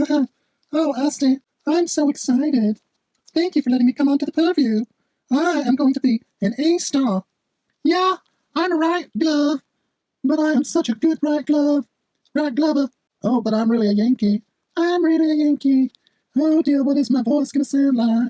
Uh-huh. oh, Austin, I'm so excited. Thank you for letting me come onto the purview. I am going to be an A star. Yeah, I'm a right glove, but I am such a good right glove. Right glover. Oh, but I'm really a Yankee. I'm really a Yankee. Oh dear, what is my voice gonna sound like?